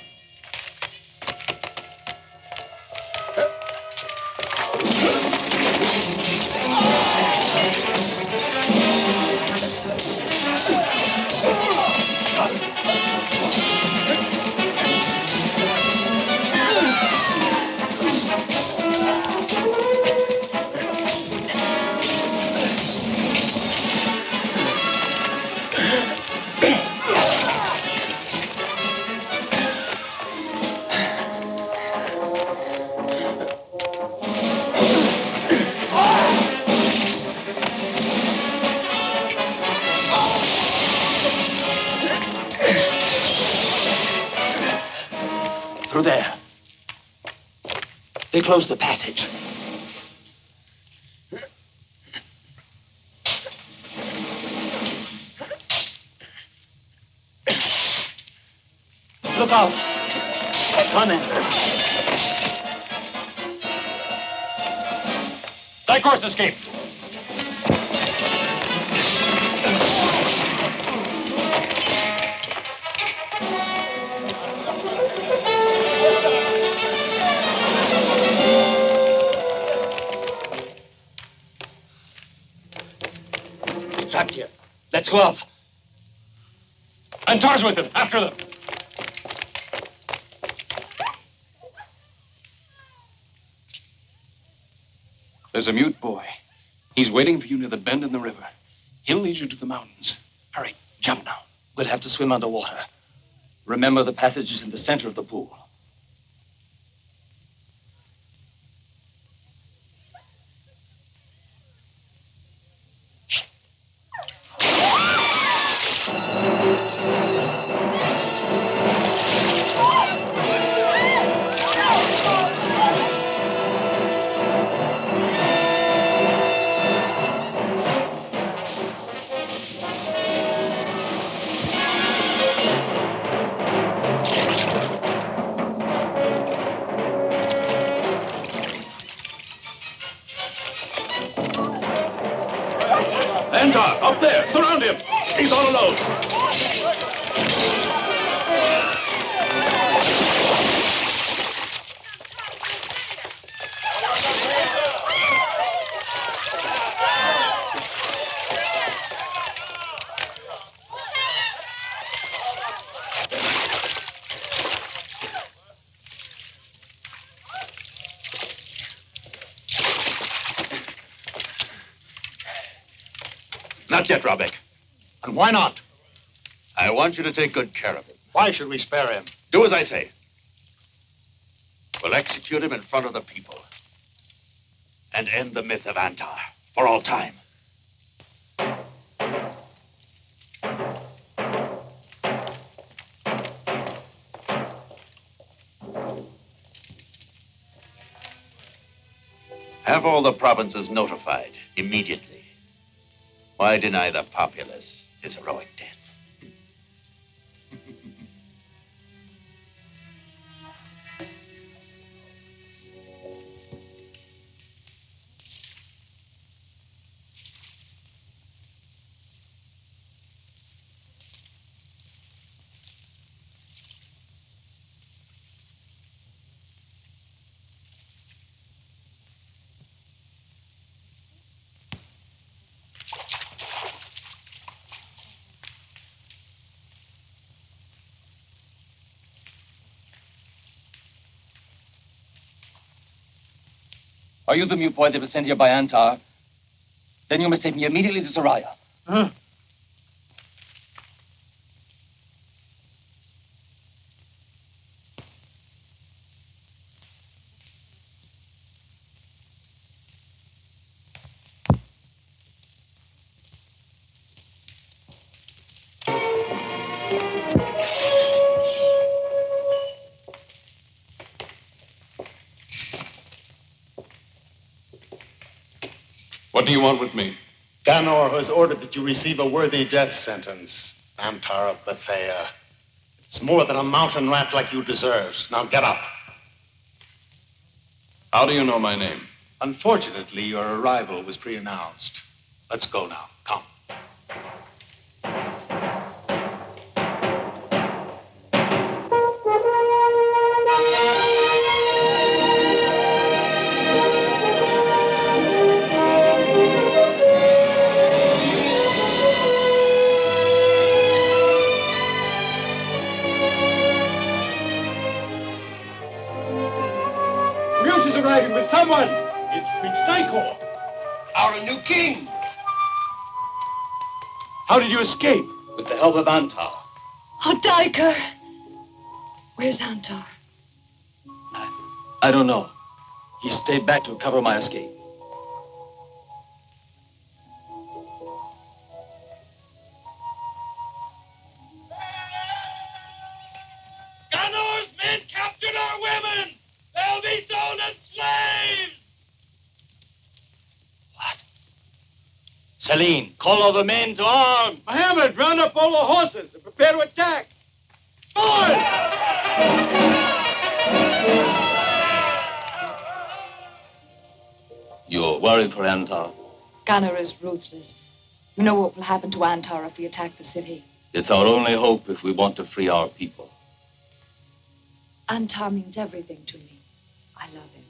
A mute boy. He's waiting for you near the bend in the river. He'll lead you to the mountains. Hurry, jump now. We'll have to swim underwater. Remember the passages in the center of the pool. Antar, up there! Surround him! He's all alone! Not. And why not? I want you to take good care of him. Why should we spare him? Do as I say. We'll execute him in front of the people and end the myth of Antar for all time. Have all the provinces notified immediately. Why deny the populace his heroic death? Are you the boy that was sent here by Antar? Then you must take me immediately to Soraya. Do you want with me? Ganor has ordered that you receive a worthy death sentence. Antar of Bethea. It's more than a mountain rat like you deserves. Now get up. How do you know my name? Unfortunately, your arrival was pre-announced. Let's go now. Come. Someone. It's Prince. Our new king. How did you escape? With the help of Antar. Oh, Diker! Where's Antar? I, I don't know. He stayed back to cover my escape. Celine, call all the men to arms. Mohammed, round up all the horses and prepare to attack. Forward! You're worried for Antar? Ganor is ruthless. You know what will happen to Antar if we attack the city. It's our only hope if we want to free our people. Antar means everything to me. I love him.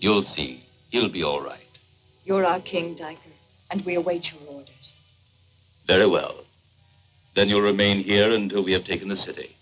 You'll see. He'll be all right. You're our king, Diker, and we await your orders. Very well. Then you'll remain here until we have taken the city.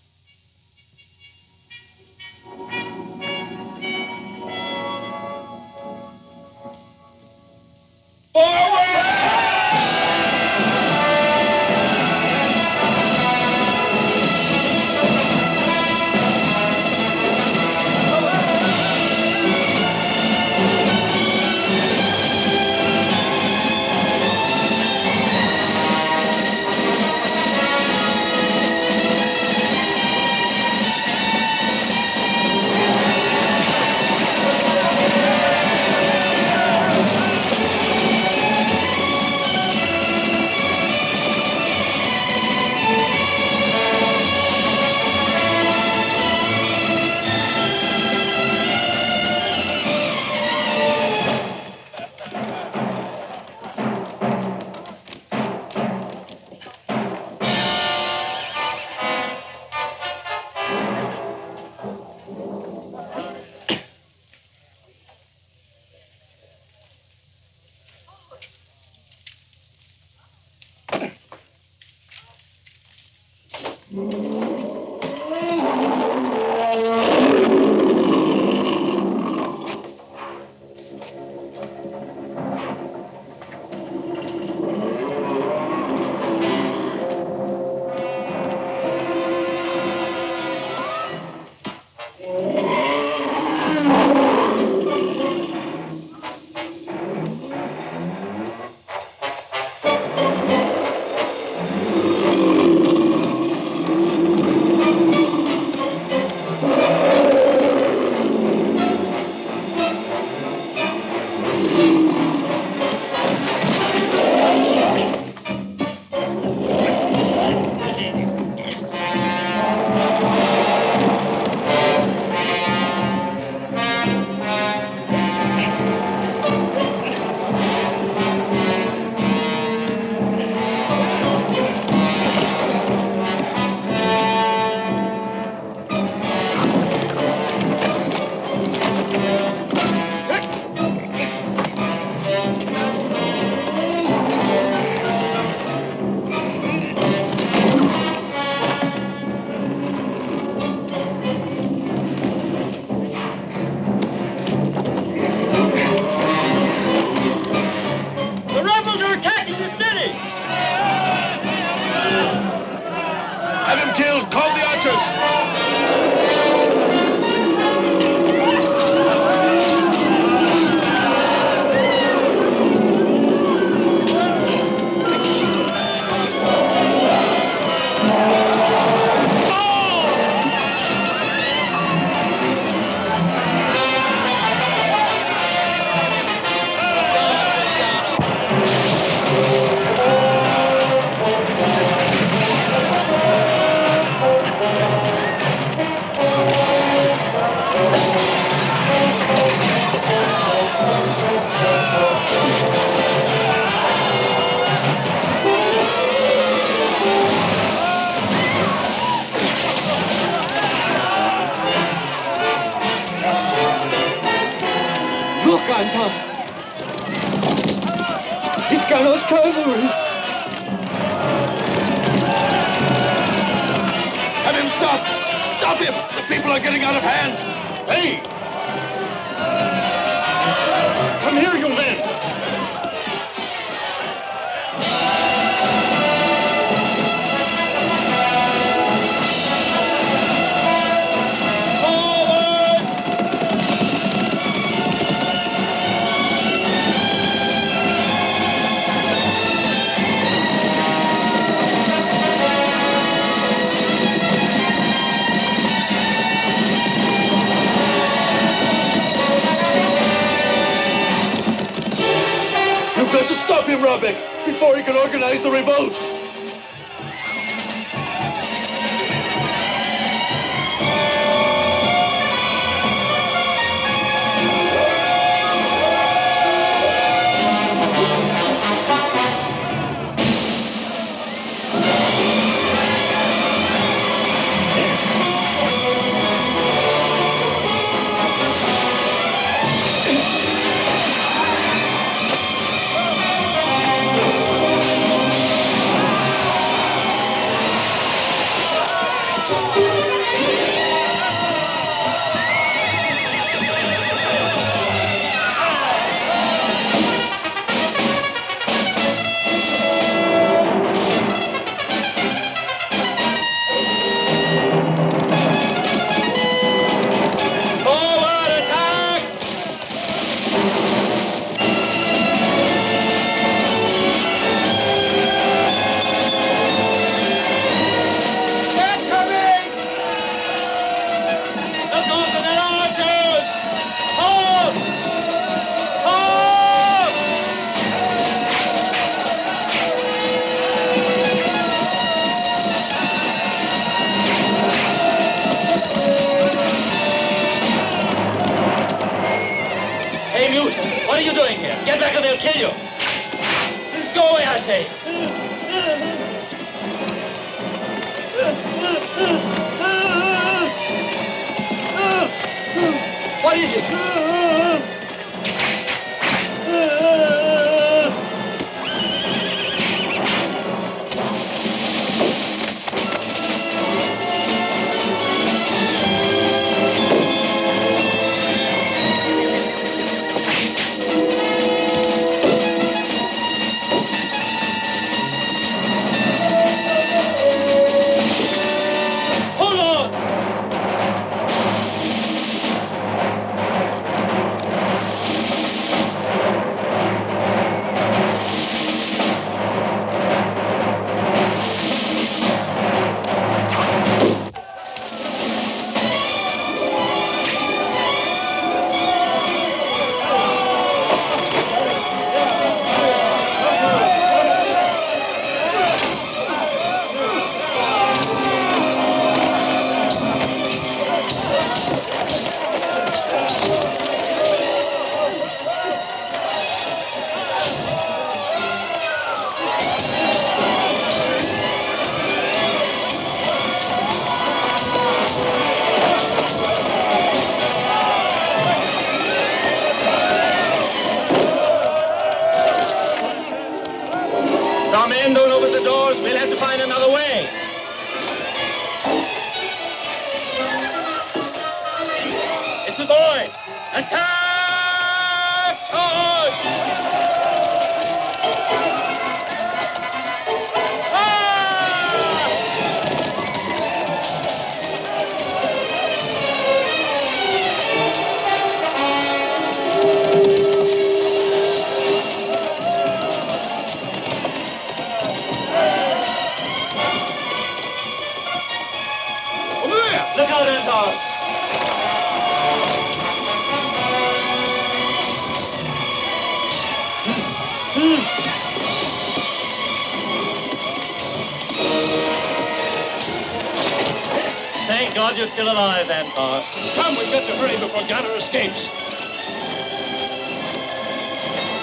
Alive, Antar. Come, we've got to hurry before Ganor escapes.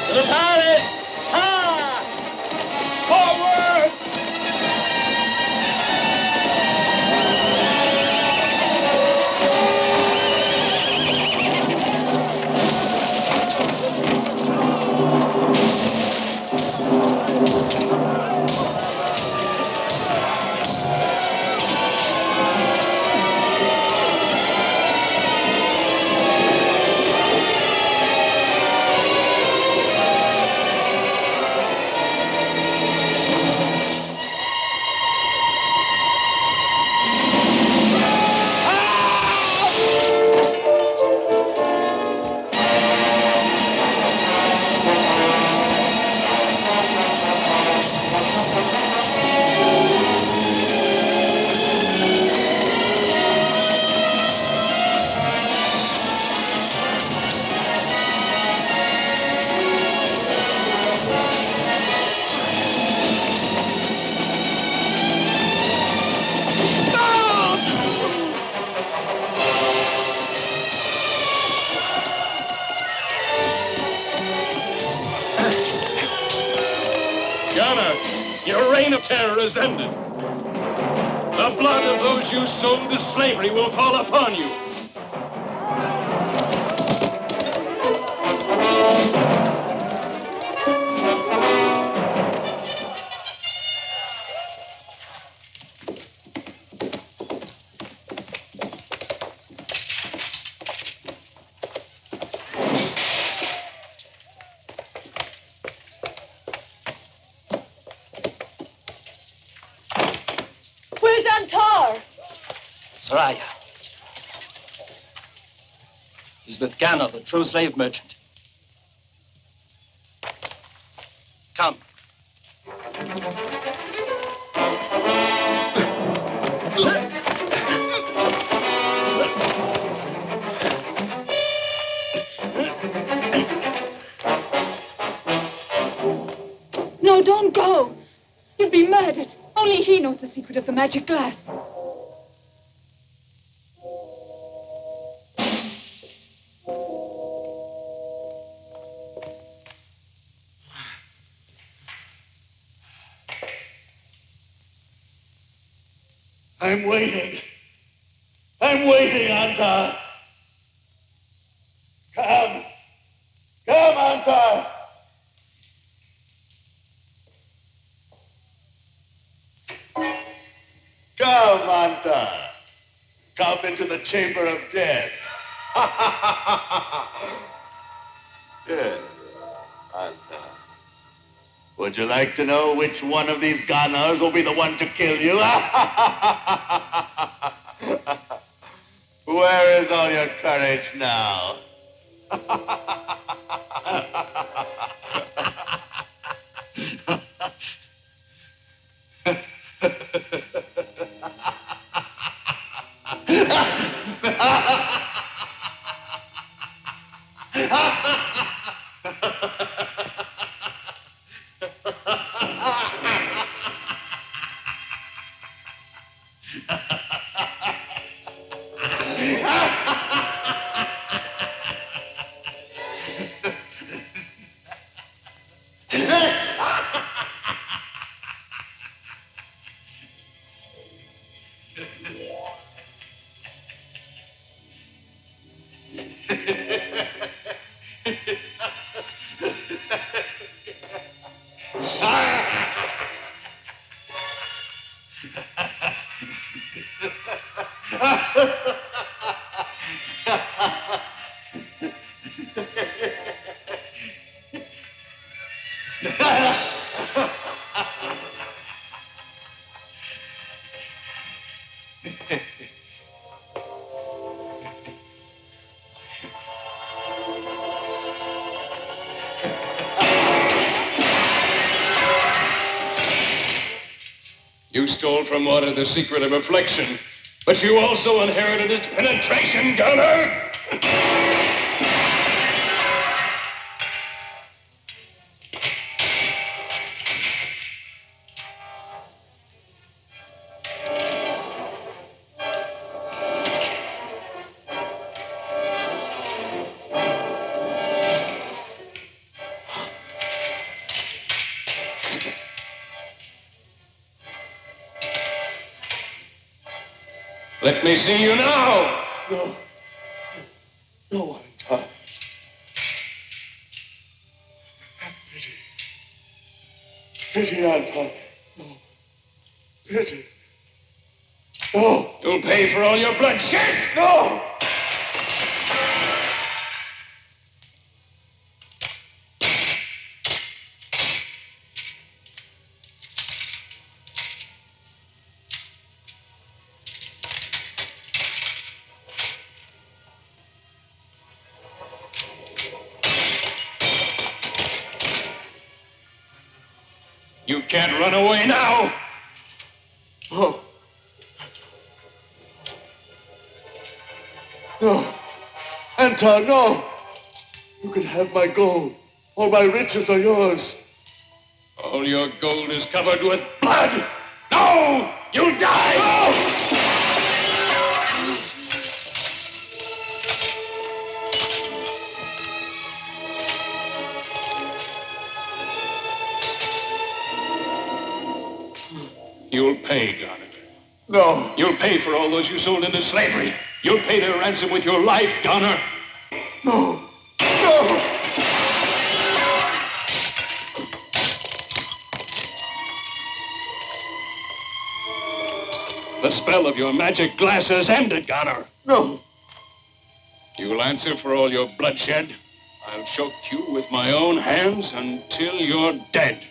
To the pilot! He's with Ganor, the true slave merchant. Come. No, don't go. You'll be murdered. Only he knows the secret of the magic glass. I'm waiting. I'm waiting, Antar. Come. Come, Antar. Come, Antar. Come into the chamber of death. You like to know which one of these Ganors will be the one to kill you? [LAUGHS] Where is all your courage now? [LAUGHS] from water the secret of reflection, but you also inherited its penetration, Ganor! Let me see you now! No. No, Antar. Pity. Pity, Antar. No. Pity. No. You'll pay for all your bloodshed! No. You can have my gold. All my riches are yours. All your gold is covered with blood! No! You'll die! No! You'll pay, Ganor. No. You'll pay for all those you sold into slavery. You'll pay their ransom with your life, Ganor. Spell of your magic glass has ended, Ganor. No. You'll answer for all your bloodshed. I'll choke you with my own hands until you're dead.